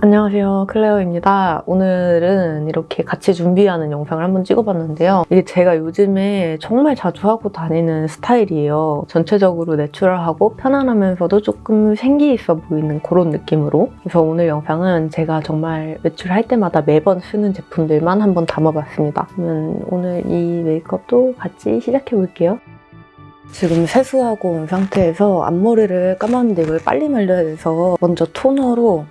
안녕하세요. 클레어입니다. 오늘은 이렇게 같이 준비하는 영상을 한번 찍어봤는데요. 이게 제가 요즘에 정말 자주 하고 다니는 스타일이에요. 전체적으로 내추럴하고 편안하면서도 조금 생기 있어 보이는 그런 느낌으로. 그래서 오늘 영상은 제가 정말 외출할 때마다 매번 쓰는 제품들만 한번 담아봤습니다. 그러면 오늘 이 메이크업도 같이 시작해볼게요. 지금 세수하고 온 상태에서 앞머리를 감았는데 이걸 빨리 말려야 돼서 먼저 토너로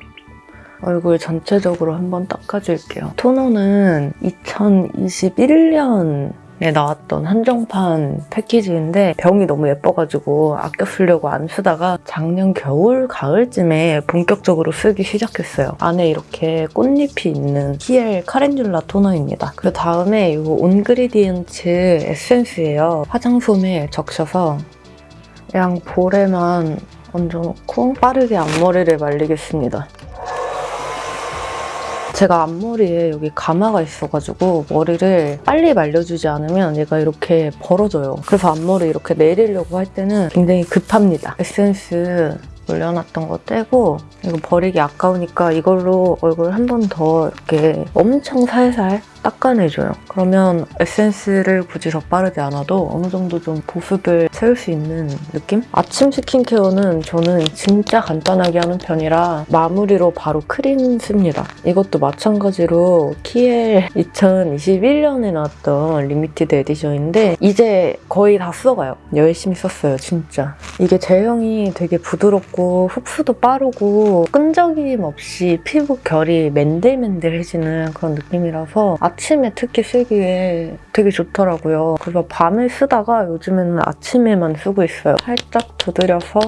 얼굴 전체적으로 한번 닦아줄게요. 토너는 2021년 에 나왔던 한정판 패키지인데 병이 너무 예뻐가지고 아껴 쓰려고 안 쓰다가 작년 겨울, 가을쯤에 본격적으로 쓰기 시작했어요. 안에 이렇게 꽃잎이 있는 키엘 카렌듈라 토너입니다. 그 다음에 이 온그리디언츠 에센스예요. 화장솜에 적셔서 그냥 볼에만 얹어놓고 빠르게 앞머리를 말리겠습니다. 제가 앞머리에 여기 가마가 있어가지고 머리를 빨리 말려주지 않으면 얘가 이렇게 벌어져요. 그래서 앞머리 이렇게 내리려고 할 때는 굉장히 급합니다. 에센스 올려놨던 거 떼고 이거 버리기 아까우니까 이걸로 얼굴 한 번 더 이렇게 엄청 살살 닦아내줘요. 그러면 에센스를 굳이 더 빠르게 안 와도 어느 정도 좀 보습을 채울 수 있는 느낌? 아침 스킨케어는 저는 진짜 간단하게 하는 편이라 마무리로 바로 크림 씁니다. 이것도 마찬가지로 키엘 2021년에 나왔던 limited edition인데 이제 거의 다 써가요. 열심히 썼어요, 진짜. 이게 제형이 되게 부드럽고 흡수도 빠르고 끈적임 없이 피부 결이 맨들맨들해지는 그런 느낌이라서 아침에 특히 쓰기에 되게 좋더라고요. 그래서 밤에 쓰다가 요즘에는 아침에만 쓰고 있어요. 살짝 두드려서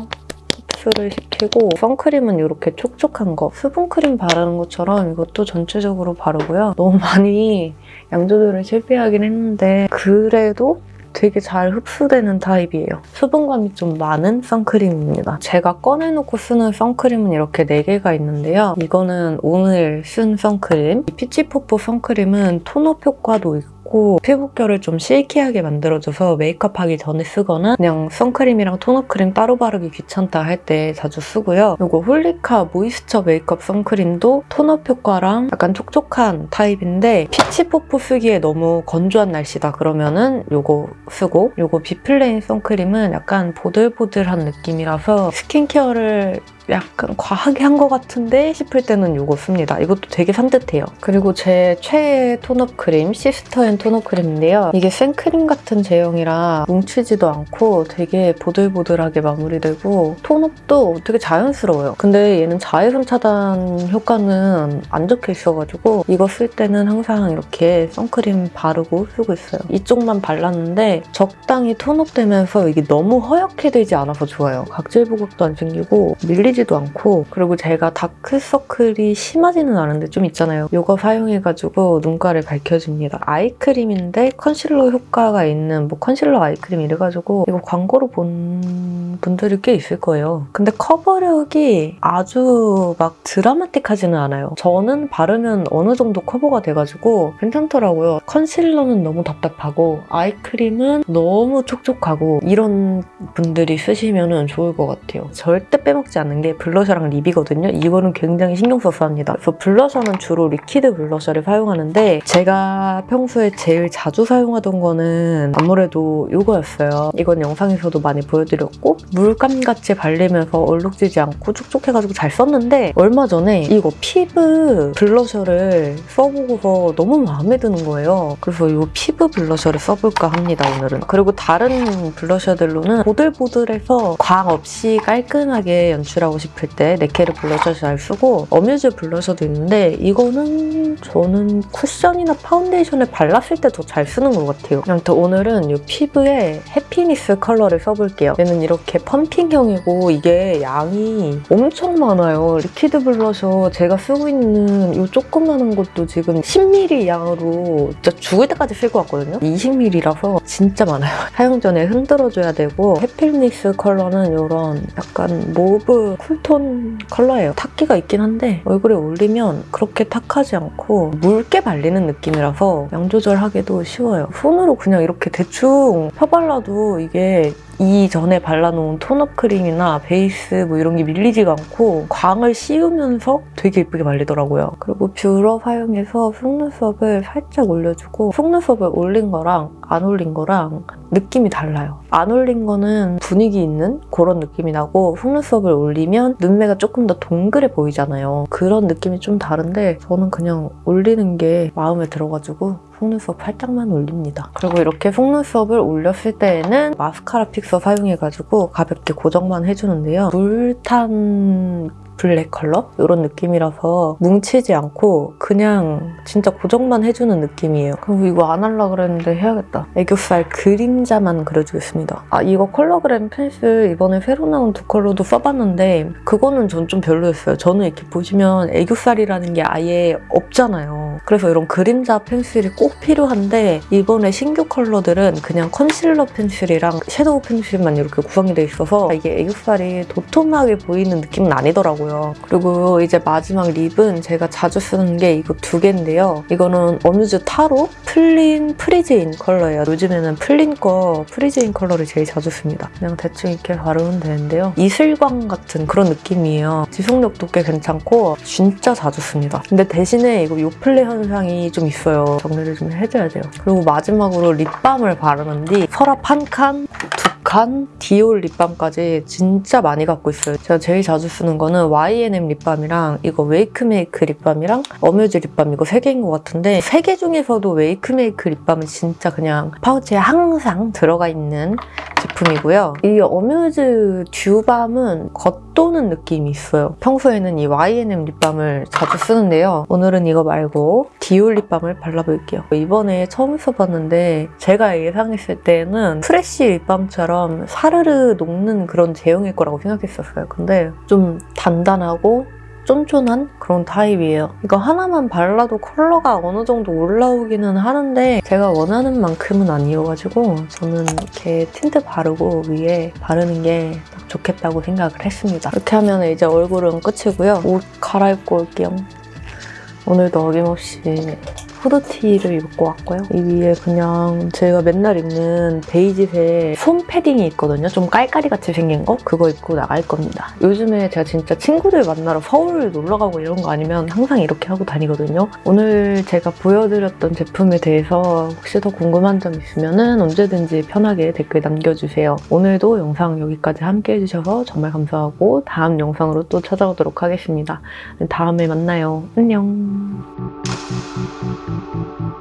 흡수를 시키고 선크림은 이렇게 촉촉한 거 수분크림 바르는 것처럼 이것도 전체적으로 바르고요. 너무 많이 양 조절을 실패하긴 했는데 그래도 되게 잘 흡수되는 타입이에요. 수분감이 좀 많은 선크림입니다. 제가 꺼내놓고 쓰는 선크림은 이렇게 4개가 있는데요. 이거는 오늘 쓴 선크림. 피치포포 선크림은 tone-up 효과도 있고 좋고 피부결을 좀 silky하게 만들어줘서 메이크업하기 전에 쓰거나 그냥 선크림이랑 tone-up크림 따로 바르기 귀찮다 할 때 자주 쓰고요. 이거 홀리카 모이스처 메이크업 선크림도 tone-up 효과랑 약간 촉촉한 타입인데 피치뽀뽀 쓰기에 너무 건조한 날씨다 그러면은 이거 쓰고 이거 비플레인 선크림은 약간 보들보들한 느낌이라서 스킨케어를 약간 과하게 한 것 같은데 싶을 때는 이거 씁니다. 이것도 되게 산뜻해요. 그리고 제 최애 tone-up 크림 시스터앤 tone-up 크림인데요. 이게 생크림 같은 제형이라 뭉치지도 않고 되게 보들보들하게 마무리되고 tone-up도 되게 자연스러워요. 근데 얘는 자외선 차단 효과는 안 적혀 있어가지고 이거 쓸 때는 항상 이렇게 선크림 바르고 쓰고 있어요. 이쪽만 발랐는데 적당히 tone-up되면서 이게 너무 허옇게 되지 않아서 좋아요. 각질 부각도 안 생기고 밀리지 튀지도 않고 그리고 제가 다크서클이 심하지는 않은데 좀 있잖아요. 이거 사용해가지고 눈가를 밝혀줍니다. 아이크림인데 컨실러 효과가 있는 뭐 컨실러 아이크림 이래가지고 이거 광고로 본 분들이 꽤 있을 거예요. 근데 커버력이 아주 막 드라마틱하지는 않아요. 저는 바르면 어느 정도 커버가 돼가지고 괜찮더라고요. 컨실러는 너무 답답하고 아이크림은 너무 촉촉하고 이런 분들이 쓰시면 좋을 것 같아요. 절대 빼먹지 않는 게 이게 블러셔랑 립이거든요. 이거는 굉장히 신경 써서 합니다. 그래서 블러셔는 주로 liquid 블러셔를 사용하는데 제가 평소에 제일 자주 사용하던 거는 아무래도 이거였어요. 이건 영상에서도 많이 보여드렸고 물감같이 발리면서 얼룩지지 않고 촉촉해가지고 잘 썼는데 얼마 전에 이거 피부 블러셔를 써보고서 너무 마음에 드는 거예요. 그래서 이 피부 블러셔를 써볼까 합니다, 오늘은. 그리고 다른 블러셔들로는 보들보들해서 광 없이 깔끔하게 연출하고 싶을 때 네케르 블러셔 잘 쓰고 어뮤즈 블러셔도 있는데 이거는 저는 쿠션이나 파운데이션에 발랐을 때 더 잘 쓰는 것 같아요. 아무튼 오늘은 이 피부에 happiness 컬러를 써볼게요. 얘는 이렇게 펌핑형이고 이게 양이 엄청 많아요. liquid 블러셔 제가 쓰고 있는 이 조그마한 것도 지금 10ml 양으로 진짜 죽을 때까지 쓸 것 같거든요. 20ml라서 진짜 많아요. 사용 전에 흔들어줘야 되고 happiness 컬러는 이런 약간 mauve cool tone 컬러예요. 탁기가 있긴 한데 얼굴에 올리면 그렇게 탁하지 않고 묽게 발리는 느낌이라서 양 조절하기도 쉬워요. 손으로 그냥 이렇게 대충 펴발라도 발라도 이게 이전에 발라놓은 tone-up 크림이나 베이스 뭐 이런 게 밀리지가 않고 광을 씌우면서 되게 예쁘게 발리더라고요. 그리고 뷰러 사용해서 속눈썹을 살짝 올려주고 속눈썹을 올린 거랑 안 올린 거랑 느낌이 달라요. 안 올린 거는 분위기 있는 그런 느낌이 나고 속눈썹을 올리면 눈매가 조금 더 동그래 보이잖아요. 그런 느낌이 좀 다른데 저는 그냥 올리는 게 마음에 들어가지고 속눈썹 살짝만 올립니다. 그리고 이렇게 속눈썹을 올렸을 때에는 마스카라 픽서 사용해가지고 가볍게 고정만 해주는데요. 물탄 블랙 컬러? 이런 느낌이라서 뭉치지 않고 그냥 진짜 고정만 해주는 느낌이에요. 그리고 이거 안 하려고 그랬는데 해야겠다. 애교살 그림자만 그려주겠습니다. 아 이거 컬러그램 펜슬 이번에 새로 나온 두 컬러도 써봤는데 그거는 전 좀 별로였어요. 저는 이렇게 보시면 애교살이라는 게 아예 없잖아요. 그래서 이런 그림자 펜슬이 꼭 필요한데 이번에 신규 컬러들은 그냥 컨실러 펜슬이랑 섀도우 펜슬만 이렇게 구성이 돼 있어서 이게 애교살이 도톰하게 보이는 느낌은 아니더라고요. 그리고 이제 마지막 립은 제가 자주 쓰는 게 이거 두 개인데요. 이거는 어뮤즈 타로 플린 프리즈인 컬러예요. 요즘에는 플린 거 프리즈인 컬러를 제일 자주 씁니다. 그냥 대충 이렇게 바르면 되는데요. 이슬광 같은 그런 느낌이에요. 지속력도 꽤 괜찮고 진짜 자주 씁니다. 근데 대신에 이거 요플레 현상이 좀 있어요. 정리를 좀 해줘야 돼요. 그리고 마지막으로 립밤을 바르는 뒤 서랍 한 칸, 두 칸, 디올 립밤까지 진짜 많이 갖고 있어요. 제가 제일 자주 쓰는 거는 Y&M 립밤이랑 이거 웨이크메이크 립밤이랑 어뮤즈 립밤 이거 세 개인 것 같은데 세개 중에서도 웨이크메이크 립밤은 진짜 그냥 파우치에 항상 들어가 있는 제품이고요. 이 어뮤즈 듀밤은 겉도는 느낌이 있어요. 평소에는 이 Y&M 립밤을 자주 쓰는데요. 오늘은 이거 말고 디올 립밤을 발라볼게요. 이번에 처음 써봤는데 제가 예상했을 때는 프레쉬 립밤처럼 사르르 녹는 그런 제형일 거라고 생각했었어요. 근데 좀 단단하고 쫀쫀한 그런 타입이에요. 이거 하나만 발라도 컬러가 어느 정도 올라오기는 하는데 제가 원하는 만큼은 아니어가지고 저는 이렇게 틴트 바르고 위에 바르는 게 딱 좋겠다고 생각을 했습니다. 이렇게 하면 이제 얼굴은 끝이고요. 옷 갈아입고 올게요. 오늘도 어김없이 후드티를 입고 왔고요. 이 위에 그냥 제가 맨날 입는 베이지색 솜 패딩이 있거든요. 좀 깔깔이같이 생긴 거? 그거 입고 나갈 겁니다. 요즘에 제가 진짜 친구들 만나러 서울 놀러 가고 이런 거 아니면 항상 이렇게 하고 다니거든요. 오늘 제가 보여드렸던 제품에 대해서 혹시 더 궁금한 점 있으면 언제든지 편하게 댓글 남겨주세요. 오늘도 영상 여기까지 함께 해주셔서 정말 감사하고 다음 영상으로 또 찾아오도록 하겠습니다. 다음에 만나요. 안녕. Música